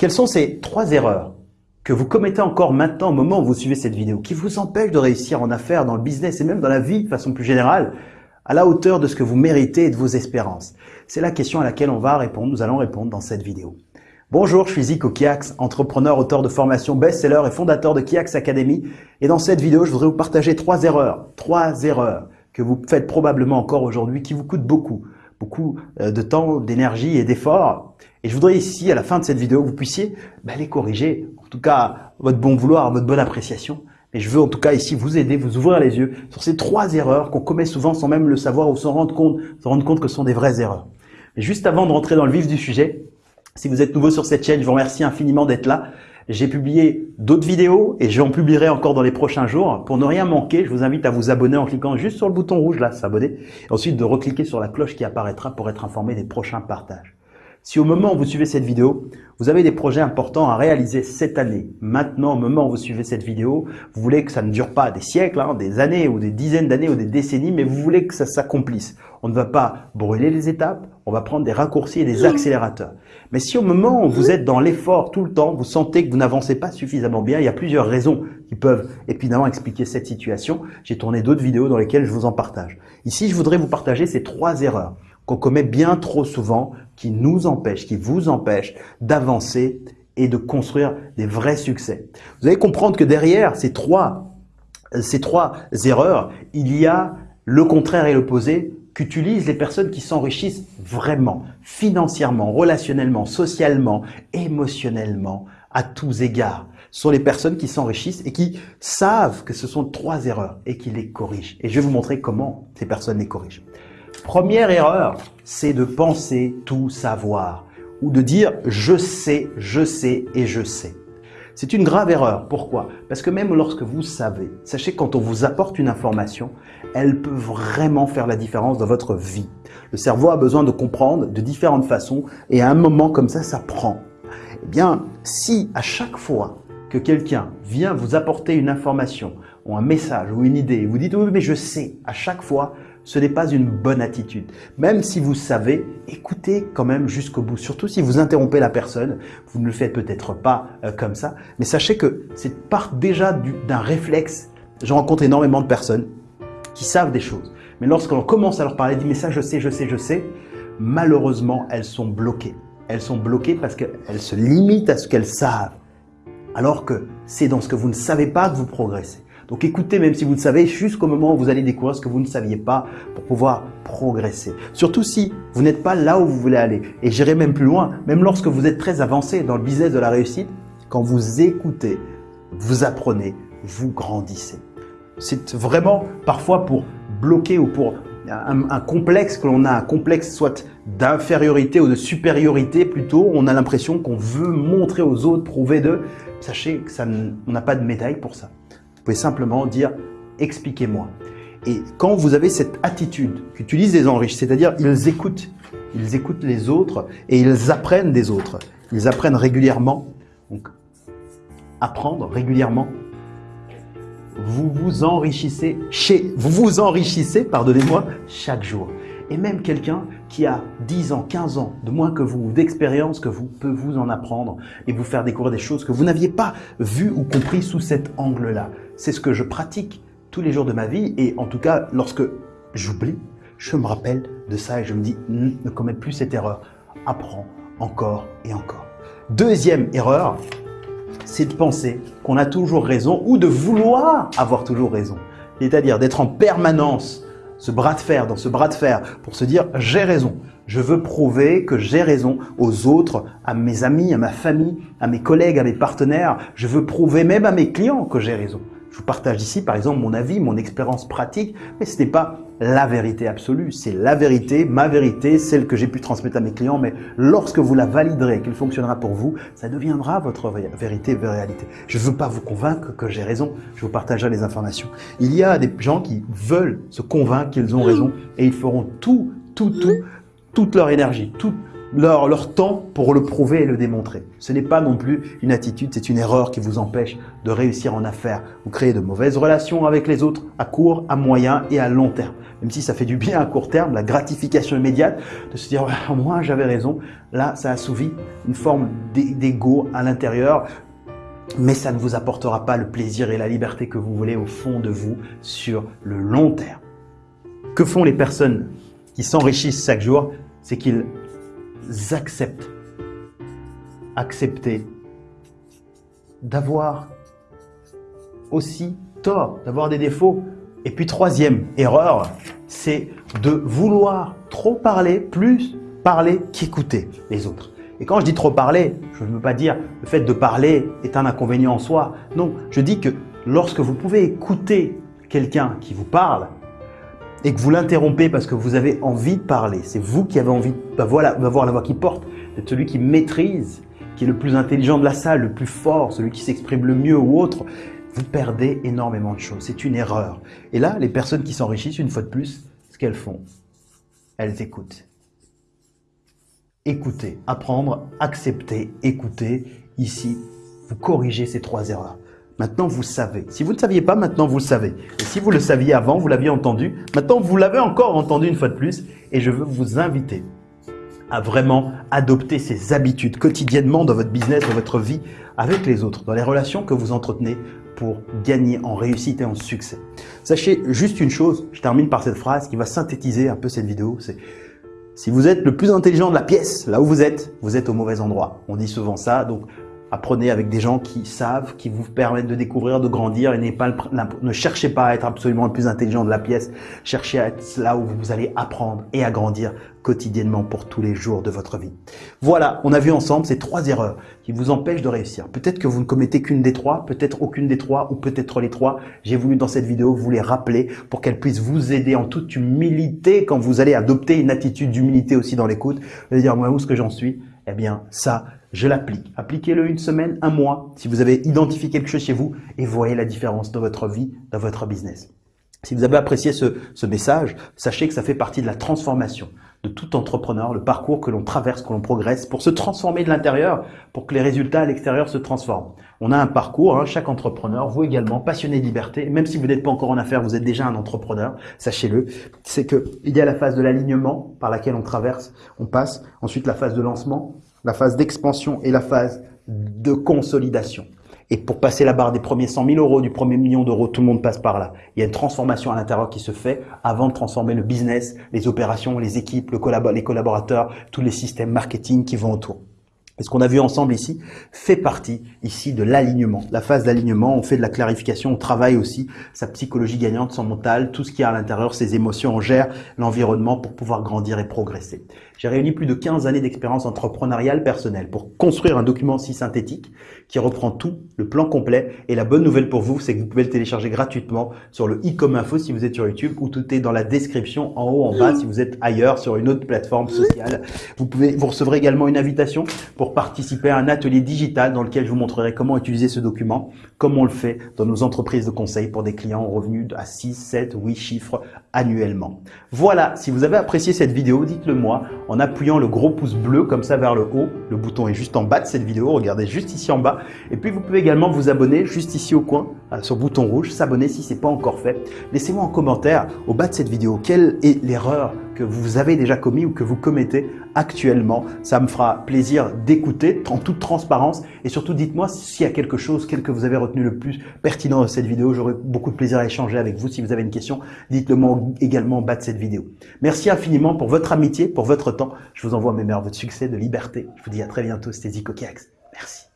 Quelles sont ces trois erreurs que vous commettez encore maintenant au moment où vous suivez cette vidéo, qui vous empêchent de réussir en affaires, dans le business et même dans la vie de façon plus générale, à la hauteur de ce que vous méritez et de vos espérances? C'est la question à laquelle on va répondre, nous allons répondre dans cette vidéo. Bonjour, je suis Zico Kiax, entrepreneur, auteur de formation best-seller et fondateur de Kiax Academy. Et dans cette vidéo, je voudrais vous partager trois erreurs, trois erreurs que vous faites probablement encore aujourd'hui, qui vous coûtent beaucoup, beaucoup euh, de temps, d'énergie et d'efforts et je voudrais ici, à la fin de cette vidéo, que vous puissiez bah, les corriger, en tout cas votre bon vouloir, votre bonne appréciation. Et je veux en tout cas ici vous aider, vous ouvrir les yeux sur ces trois erreurs qu'on commet souvent sans même le savoir ou s'en rendre compte, se rendre compte que ce sont des vraies erreurs. Mais juste avant de rentrer dans le vif du sujet, si vous êtes nouveau sur cette chaîne, je vous remercie infiniment d'être là. J'ai publié d'autres vidéos et j'en publierai encore dans les prochains jours. Pour ne rien manquer, je vous invite à vous abonner en cliquant juste sur le bouton rouge là, s'abonner. Ensuite de recliquer sur la cloche qui apparaîtra pour être informé des prochains partages. Si au moment où vous suivez cette vidéo, vous avez des projets importants à réaliser cette année, maintenant au moment où vous suivez cette vidéo, vous voulez que ça ne dure pas des siècles, hein, des années ou des dizaines d'années ou des décennies, mais vous voulez que ça s'accomplisse. On ne va pas brûler les étapes, on va prendre des raccourcis et des accélérateurs. Mais si au moment où vous êtes dans l'effort tout le temps, vous sentez que vous n'avancez pas suffisamment bien, il y a plusieurs raisons qui peuvent évidemment expliquer cette situation. J'ai tourné d'autres vidéos dans lesquelles je vous en partage. Ici, je voudrais vous partager ces trois erreurs qu'on commet bien trop souvent, qui nous empêchent, qui vous empêchent d'avancer et de construire des vrais succès. Vous allez comprendre que derrière ces trois, ces trois erreurs, il y a le contraire et l'opposé qu'utilisent les personnes qui s'enrichissent vraiment, financièrement, relationnellement, socialement, émotionnellement, à tous égards. Ce sont les personnes qui s'enrichissent et qui savent que ce sont trois erreurs et qui les corrigent. Et je vais vous montrer comment ces personnes les corrigent. Première erreur, c'est de penser tout savoir ou de dire je sais, je sais et je sais. C'est une grave erreur. Pourquoi? Parce que même lorsque vous savez, sachez que quand on vous apporte une information, elle peut vraiment faire la différence dans votre vie. Le cerveau a besoin de comprendre de différentes façons et à un moment comme ça, ça prend. Eh bien, si à chaque fois que quelqu'un vient vous apporter une information ou un message ou une idée, vous dites oui mais je sais, à chaque fois, ce n'est pas une bonne attitude. Même si vous savez, écoutez quand même jusqu'au bout. Surtout si vous interrompez la personne, vous ne le faites peut-être pas euh, comme ça, mais sachez que c'est part déjà d'un réflexe. Je rencontre énormément de personnes qui savent des choses. Mais lorsqu'on commence à leur parler, dit mais ça je sais, je sais, je sais, malheureusement elles sont bloquées. Elles sont bloquées parce qu'elles se limitent à ce qu'elles savent. Alors que c'est dans ce que vous ne savez pas que vous progressez. Donc écoutez, même si vous le savez, jusqu'au moment où vous allez découvrir ce que vous ne saviez pas pour pouvoir progresser. Surtout si vous n'êtes pas là où vous voulez aller. Et j'irai même plus loin, même lorsque vous êtes très avancé dans le business de la réussite, quand vous écoutez, vous apprenez, vous grandissez. C'est vraiment parfois pour bloquer ou pour un, complexe que l'on a, un complexe soit d'infériorité ou de supériorité plutôt, on a l'impression qu'on veut montrer aux autres, prouver d'eux. Sachez que ça, n'a pas de médaille pour ça. Simplement dire « expliquez-moi ». Et quand vous avez cette attitude qu'utilisent les enrichis, c'est-à-dire ils écoutent, ils écoutent les autres et ils apprennent des autres. Ils apprennent régulièrement. Donc, apprendre régulièrement. Vous vous enrichissez chez, vous vous enrichissez, pardonnez-moi, chaque jour. Et même quelqu'un qui a 10 ans, 15 ans de moins que vous, d'expérience que vous, peut vous en apprendre et vous faire découvrir des choses que vous n'aviez pas vues ou compris sous cet angle-là. C'est ce que je pratique tous les jours de ma vie et en tout cas, lorsque j'oublie, je me rappelle de ça et je me dis, ne commets plus cette erreur. Apprends encore et encore. Deuxième erreur, c'est de penser qu'on a toujours raison ou de vouloir avoir toujours raison. C'est-à-dire d'être en permanence ce bras de fer, dans ce bras de fer, pour se dire j'ai raison. Je veux prouver que j'ai raison aux autres, à mes amis, à ma famille, à mes collègues, à mes partenaires. Je veux prouver même à mes clients que j'ai raison. Je vous partage ici, par exemple, mon avis, mon expérience pratique, mais ce n'est pas la vérité absolue. C'est la vérité, ma vérité, celle que j'ai pu transmettre à mes clients, mais lorsque vous la validerez, qu'elle fonctionnera pour vous, ça deviendra votre vérité, réalité. Je ne veux pas vous convaincre que j'ai raison, je vous partagerai les informations. Il y a des gens qui veulent se convaincre qu'ils ont raison et ils feront tout, tout, tout, toute leur énergie, tout, leur, temps pour le prouver et le démontrer. Ce n'est pas non plus une attitude, c'est une erreur qui vous empêche de réussir en affaires. Vous créez de mauvaises relations avec les autres à court, à moyen et à long terme. Même si ça fait du bien à court terme, la gratification immédiate de se dire « moi j'avais raison », là ça assouvit une forme d'ego à l'intérieur, mais ça ne vous apportera pas le plaisir et la liberté que vous voulez au fond de vous sur le long terme. Que font les personnes qui s'enrichissent chaque jour? C'est qu'ils acceptent, accepter d'avoir aussi tort, d'avoir des défauts. Et puis troisième erreur, c'est de vouloir trop parler, plus parler qu'écouter les autres. Et quand je dis trop parler, je ne veux pas dire le fait de parler est un inconvénient en soi. Non, je dis que lorsque vous pouvez écouter quelqu'un qui vous parle, et que vous l'interrompez parce que vous avez envie de parler, c'est vous qui avez envie d'avoir la, la voix qui porte, d'être celui qui maîtrise, qui est le plus intelligent de la salle, le plus fort, celui qui s'exprime le mieux ou autre, vous perdez énormément de choses. C'est une erreur. Et là, les personnes qui s'enrichissent, une fois de plus, ce qu'elles font, elles écoutent. Écouter, apprendre, accepter, écouter. Ici, vous corrigez ces trois erreurs. Maintenant, vous savez. Si vous ne saviez pas, maintenant vous savez. Et si vous le saviez avant, vous l'aviez entendu, maintenant vous l'avez encore entendu une fois de plus. Et je veux vous inviter à vraiment adopter ces habitudes quotidiennement dans votre business, dans votre vie, avec les autres, dans les relations que vous entretenez pour gagner en réussite et en succès. Sachez juste une chose, je termine par cette phrase qui va synthétiser un peu cette vidéo, c'est si vous êtes le plus intelligent de la pièce, là où vous êtes, vous êtes au mauvais endroit. On dit souvent ça, donc Apprenez avec des gens qui savent, qui vous permettent de découvrir, de grandir et pas ne cherchez pas à être absolument le plus intelligent de la pièce. Cherchez à être là où vous allez apprendre et à grandir quotidiennement pour tous les jours de votre vie. Voilà, on a vu ensemble ces trois erreurs qui vous empêchent de réussir. Peut-être que vous ne commettez qu'une des trois, peut-être aucune des trois ou peut-être les trois. J'ai voulu dans cette vidéo vous les rappeler pour qu'elles puissent vous aider en toute humilité quand vous allez adopter une attitude d'humilité aussi dans l'écoute. Vous allez dire, moi, où est-ce que j'en suis? Eh bien, ça, je l'applique. Appliquez-le une semaine, un mois, si vous avez identifié quelque chose chez vous et voyez la différence dans votre vie, dans votre business. Si vous avez apprécié ce, ce message, sachez que ça fait partie de la transformation de tout entrepreneur, le parcours que l'on traverse, que l'on progresse pour se transformer de l'intérieur, pour que les résultats à l'extérieur se transforment. On a un parcours, hein, chaque entrepreneur, vous également, passionné de liberté, même si vous n'êtes pas encore en affaires, vous êtes déjà un entrepreneur, sachez-le, c'est qu'il y a la phase de l'alignement par laquelle on traverse, on passe, ensuite la phase de lancement, la phase d'expansion et la phase de consolidation. Et pour passer la barre des premiers 100 000 euros, du premier million d'euros, tout le monde passe par là. Il y a une transformation à l'intérieur qui se fait avant de transformer le business, les opérations, les équipes, le les collaborateurs, tous les systèmes marketing qui vont autour. Et ce qu'on a vu ensemble ici fait partie ici de l'alignement. La phase d'alignement, on fait de la clarification, on travaille aussi sa psychologie gagnante, son mental, tout ce qui y a à l'intérieur, ses émotions, on gère l'environnement pour pouvoir grandir et progresser. J'ai réuni plus de 15 années d'expérience entrepreneuriale personnelle pour construire un document si synthétique qui reprend tout, le plan complet. Et la bonne nouvelle pour vous, c'est que vous pouvez le télécharger gratuitement sur le e-com info si vous êtes sur YouTube ou tout est dans la description en haut, en bas si vous êtes ailleurs sur une autre plateforme sociale. Vous pouvez, vous recevrez également une invitation pour participer à un atelier digital dans lequel je vous montrerai comment utiliser ce document, comme on le fait dans nos entreprises de conseil pour des clients en revenus à 6, 7, 8 chiffres annuellement. Voilà, si vous avez apprécié cette vidéo, dites-le moi en appuyant le gros pouce bleu comme ça vers le haut. Le bouton est juste en bas de cette vidéo, regardez juste ici en bas. Et puis vous pouvez également vous abonner juste ici au coin, euh, sur le bouton rouge, s'abonner si ce n'est pas encore fait. Laissez-moi en commentaire au bas de cette vidéo quelle est l'erreur que vous avez déjà commis ou que vous commettez actuellement. Ça me fera plaisir d'écouter en toute transparence et surtout dites-moi s'il y a quelque chose, quel que vous avez retenu le plus pertinent de cette vidéo. J'aurai beaucoup de plaisir à échanger avec vous. Si vous avez une question, dites-le moi également en bas de cette vidéo. Merci infiniment pour votre amitié, pour votre temps. Je vous envoie mes merveilles de succès, de liberté. Je vous dis à très bientôt. C'était Zico Merci.